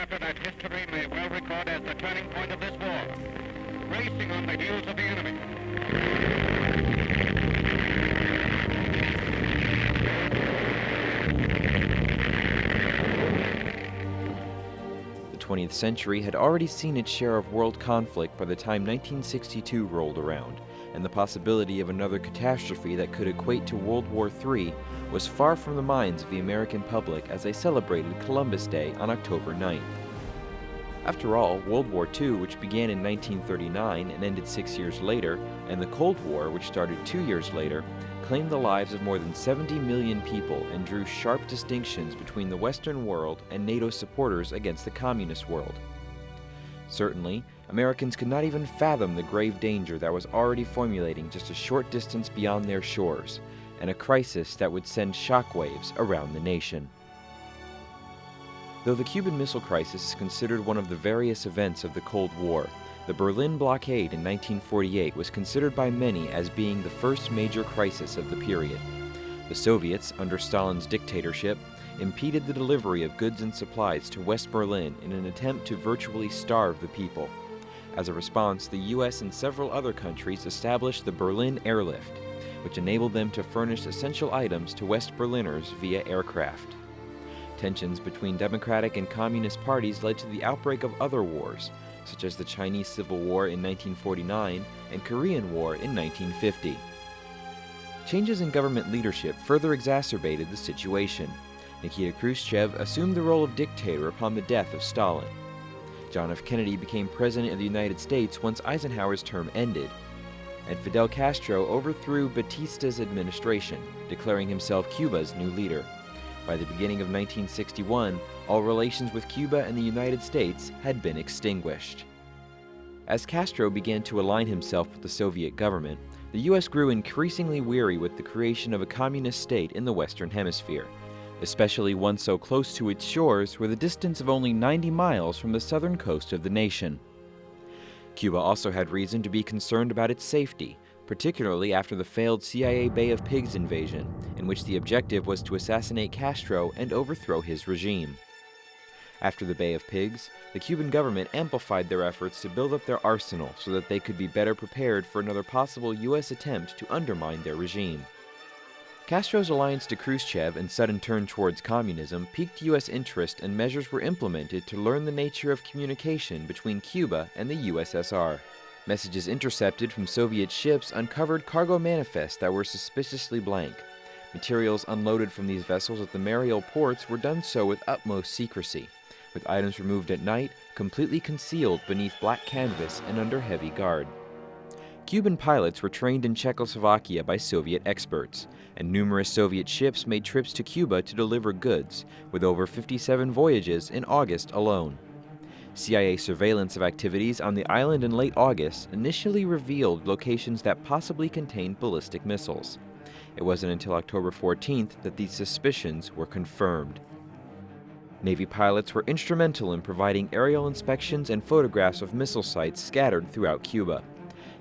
chapter that history may well record as the turning point of this war. Racing on the heels of the enemy. The 20th century had already seen its share of world conflict by the time 1962 rolled around, and the possibility of another catastrophe that could equate to World War III was far from the minds of the American public as they celebrated Columbus Day on October 9th. After all, World War II, which began in 1939 and ended six years later, and the Cold War, which started two years later, claimed the lives of more than 70 million people and drew sharp distinctions between the Western world and NATO supporters against the communist world. Certainly, Americans could not even fathom the grave danger that was already formulating just a short distance beyond their shores, and a crisis that would send shockwaves around the nation. Though the Cuban Missile Crisis is considered one of the various events of the Cold War, the Berlin blockade in 1948 was considered by many as being the first major crisis of the period. The Soviets, under Stalin's dictatorship, impeded the delivery of goods and supplies to West Berlin in an attempt to virtually starve the people. As a response, the US and several other countries established the Berlin Airlift, which enabled them to furnish essential items to West Berliners via aircraft. Tensions between Democratic and Communist parties led to the outbreak of other wars, such as the Chinese Civil War in 1949 and Korean War in 1950. Changes in government leadership further exacerbated the situation. Nikita Khrushchev assumed the role of dictator upon the death of Stalin. John F. Kennedy became President of the United States once Eisenhower's term ended, and Fidel Castro overthrew Batista's administration, declaring himself Cuba's new leader. By the beginning of 1961, all relations with Cuba and the United States had been extinguished. As Castro began to align himself with the Soviet government, the U.S. grew increasingly weary with the creation of a communist state in the Western Hemisphere, especially one so close to its shores with a distance of only 90 miles from the southern coast of the nation. Cuba also had reason to be concerned about its safety, particularly after the failed CIA Bay of Pigs invasion, in which the objective was to assassinate Castro and overthrow his regime. After the Bay of Pigs, the Cuban government amplified their efforts to build up their arsenal so that they could be better prepared for another possible U.S. attempt to undermine their regime. Castro's alliance to Khrushchev and sudden turn towards communism piqued U.S. interest and measures were implemented to learn the nature of communication between Cuba and the USSR. Messages intercepted from Soviet ships uncovered cargo manifests that were suspiciously blank. Materials unloaded from these vessels at the Mariel ports were done so with utmost secrecy, with items removed at night, completely concealed beneath black canvas and under heavy guard. Cuban pilots were trained in Czechoslovakia by Soviet experts, and numerous Soviet ships made trips to Cuba to deliver goods, with over 57 voyages in August alone. CIA surveillance of activities on the island in late August initially revealed locations that possibly contained ballistic missiles. It wasn't until October 14th that these suspicions were confirmed. Navy pilots were instrumental in providing aerial inspections and photographs of missile sites scattered throughout Cuba.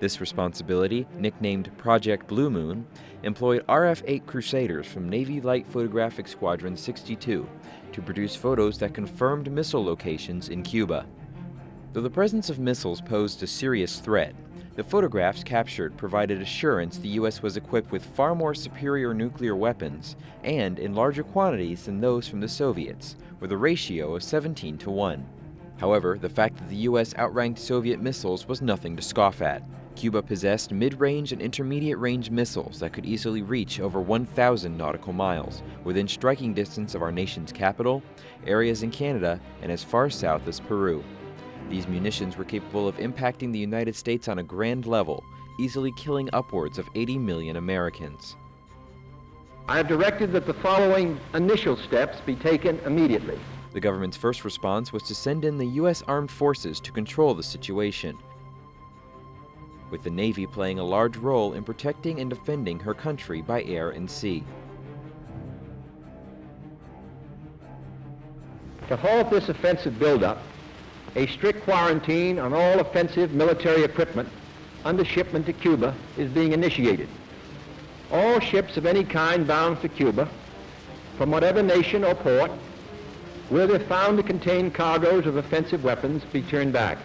This responsibility, nicknamed Project Blue Moon, employed RF-8 Crusaders from Navy Light Photographic Squadron 62 to produce photos that confirmed missile locations in Cuba. Though the presence of missiles posed a serious threat, the photographs captured provided assurance the U.S. was equipped with far more superior nuclear weapons and in larger quantities than those from the Soviets, with a ratio of 17 to 1. However, the fact that the U.S. outranked Soviet missiles was nothing to scoff at. Cuba possessed mid-range and intermediate-range missiles that could easily reach over 1,000 nautical miles, within striking distance of our nation's capital, areas in Canada, and as far south as Peru. These munitions were capable of impacting the United States on a grand level, easily killing upwards of 80 million Americans. I have directed that the following initial steps be taken immediately. The government's first response was to send in the U.S. Armed Forces to control the situation, with the Navy playing a large role in protecting and defending her country by air and sea. To halt this offensive buildup, a strict quarantine on all offensive military equipment under shipment to Cuba is being initiated. All ships of any kind bound for Cuba, from whatever nation or port, will, if found to contain cargoes of offensive weapons, be turned back.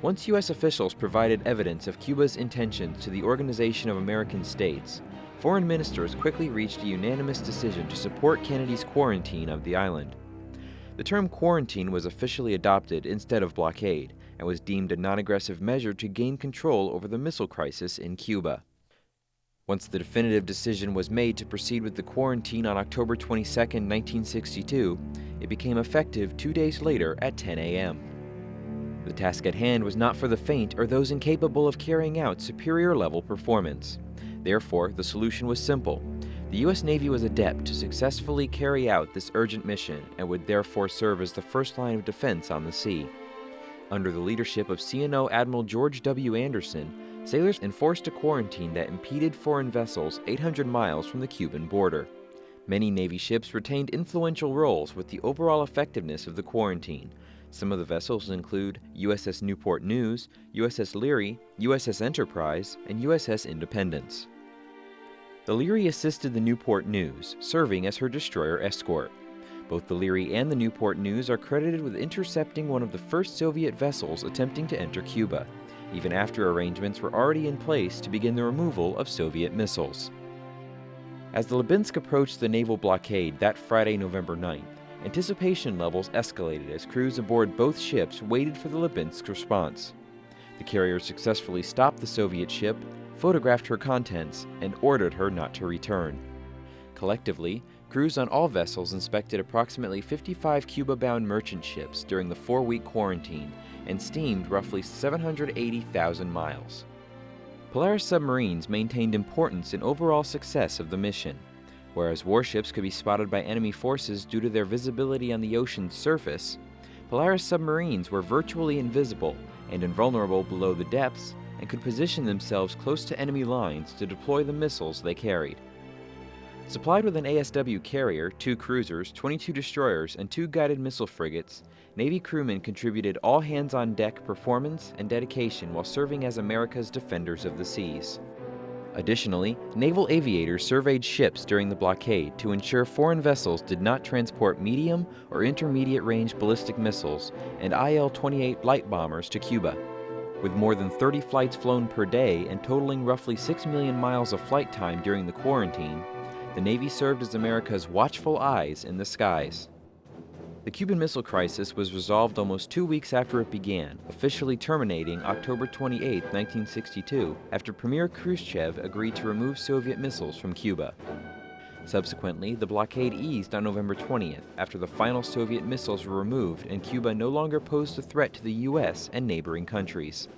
Once U.S. officials provided evidence of Cuba's intentions to the Organization of American States, foreign ministers quickly reached a unanimous decision to support Kennedy's quarantine of the island. The term quarantine was officially adopted instead of blockade and was deemed a non-aggressive measure to gain control over the missile crisis in Cuba. Once the definitive decision was made to proceed with the quarantine on October 22, 1962, it became effective two days later at 10 a.m. The task at hand was not for the faint or those incapable of carrying out superior level performance. Therefore, the solution was simple. The U.S. Navy was adept to successfully carry out this urgent mission and would therefore serve as the first line of defense on the sea. Under the leadership of CNO Admiral George W. Anderson, sailors enforced a quarantine that impeded foreign vessels 800 miles from the Cuban border. Many Navy ships retained influential roles with the overall effectiveness of the quarantine. Some of the vessels include USS Newport News, USS Leary, USS Enterprise, and USS Independence. The Leary assisted the Newport News, serving as her destroyer escort. Both the Leary and the Newport News are credited with intercepting one of the first Soviet vessels attempting to enter Cuba even after arrangements were already in place to begin the removal of Soviet missiles. As the Lubinsk approached the naval blockade that Friday, November 9th, anticipation levels escalated as crews aboard both ships waited for the Lubinsk response. The carrier successfully stopped the Soviet ship, photographed her contents, and ordered her not to return. Collectively, crews on all vessels inspected approximately 55 Cuba-bound merchant ships during the four-week quarantine and steamed roughly 780,000 miles. Polaris submarines maintained importance in overall success of the mission. Whereas warships could be spotted by enemy forces due to their visibility on the ocean's surface, Polaris submarines were virtually invisible and invulnerable below the depths and could position themselves close to enemy lines to deploy the missiles they carried. Supplied with an ASW carrier, two cruisers, 22 destroyers, and two guided missile frigates, Navy crewmen contributed all hands on deck performance and dedication while serving as America's defenders of the seas. Additionally, naval aviators surveyed ships during the blockade to ensure foreign vessels did not transport medium or intermediate range ballistic missiles and IL 28 light bombers to Cuba. With more than 30 flights flown per day and totaling roughly 6 million miles of flight time during the quarantine, the Navy served as America's watchful eyes in the skies. The Cuban Missile Crisis was resolved almost two weeks after it began, officially terminating October 28, 1962, after Premier Khrushchev agreed to remove Soviet missiles from Cuba. Subsequently, the blockade eased on November 20th after the final Soviet missiles were removed and Cuba no longer posed a threat to the U.S. and neighboring countries.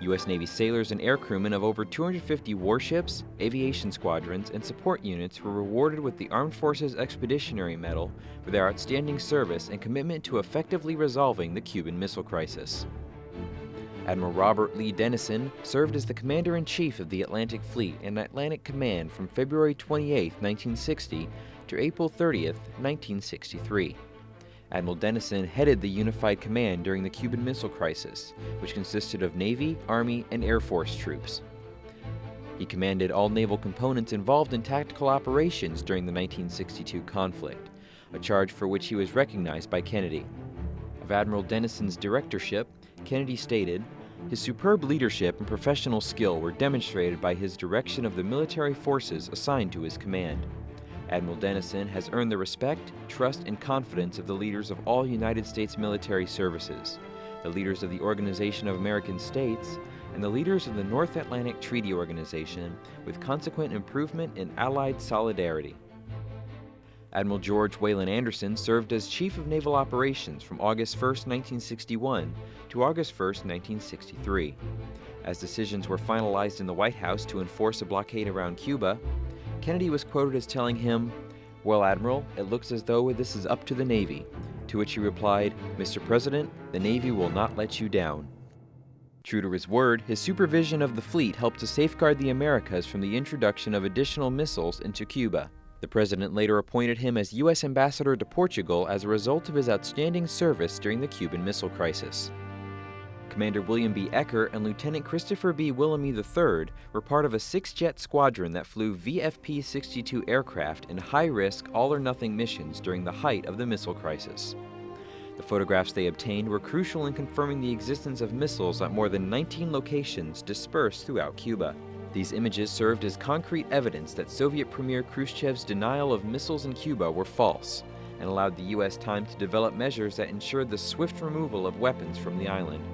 U.S. Navy sailors and aircrewmen of over 250 warships, aviation squadrons, and support units were rewarded with the Armed Forces Expeditionary Medal for their outstanding service and commitment to effectively resolving the Cuban Missile Crisis. Admiral Robert Lee Dennison served as the Commander-in-Chief of the Atlantic Fleet and Atlantic Command from February 28, 1960 to April 30, 1963. Admiral Dennison headed the Unified Command during the Cuban Missile Crisis, which consisted of Navy, Army, and Air Force troops. He commanded all naval components involved in tactical operations during the 1962 conflict, a charge for which he was recognized by Kennedy. Of Admiral Dennison's directorship, Kennedy stated, his superb leadership and professional skill were demonstrated by his direction of the military forces assigned to his command. Admiral Dennison has earned the respect, trust, and confidence of the leaders of all United States military services, the leaders of the Organization of American States, and the leaders of the North Atlantic Treaty Organization, with consequent improvement in Allied solidarity. Admiral George Wayland Anderson served as Chief of Naval Operations from August 1, 1961 to August 1, 1963. As decisions were finalized in the White House to enforce a blockade around Cuba, Kennedy was quoted as telling him, Well, Admiral, it looks as though this is up to the Navy. To which he replied, Mr. President, the Navy will not let you down. True to his word, his supervision of the fleet helped to safeguard the Americas from the introduction of additional missiles into Cuba. The president later appointed him as U.S. ambassador to Portugal as a result of his outstanding service during the Cuban Missile Crisis. Commander William B. Ecker and Lieutenant Christopher B. Wilhelmy III were part of a six-jet squadron that flew VFP-62 aircraft in high-risk, all-or-nothing missions during the height of the missile crisis. The photographs they obtained were crucial in confirming the existence of missiles at more than 19 locations dispersed throughout Cuba. These images served as concrete evidence that Soviet Premier Khrushchev's denial of missiles in Cuba were false, and allowed the U.S. time to develop measures that ensured the swift removal of weapons from the island.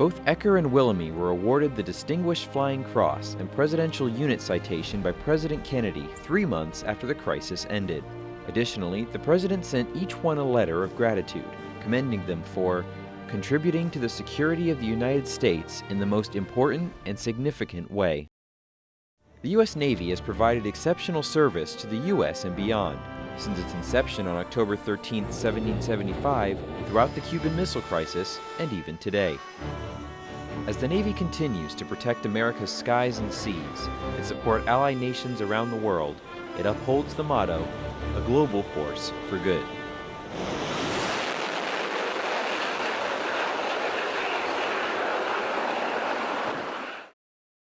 Both Ecker and Wilhelmy were awarded the Distinguished Flying Cross and Presidential Unit Citation by President Kennedy three months after the crisis ended. Additionally, the President sent each one a letter of gratitude, commending them for contributing to the security of the United States in the most important and significant way. The U.S. Navy has provided exceptional service to the U.S. and beyond, since its inception on October 13, 1775, throughout the Cuban Missile Crisis, and even today. As the Navy continues to protect America's skies and seas and support allied nations around the world, it upholds the motto, a global force for good.